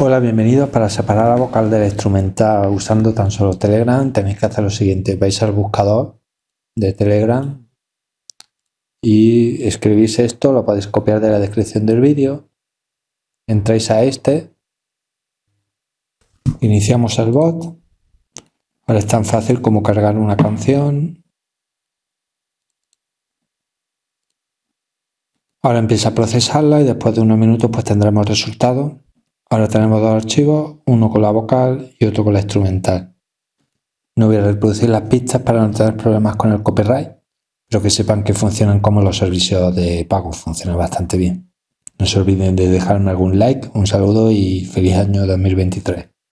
Hola, bienvenidos. Para separar la vocal del instrumental usando tan solo Telegram tenéis que hacer lo siguiente. Vais al buscador de Telegram y escribís esto, lo podéis copiar de la descripción del vídeo. Entráis a este, iniciamos el bot. Ahora es tan fácil como cargar una canción. Ahora empieza a procesarla y después de unos minutos pues tendremos resultado. Ahora tenemos dos archivos, uno con la vocal y otro con la instrumental. No voy a reproducir las pistas para no tener problemas con el copyright, pero que sepan que funcionan como los servicios de pago, funcionan bastante bien. No se olviden de dejarme algún like, un saludo y feliz año 2023.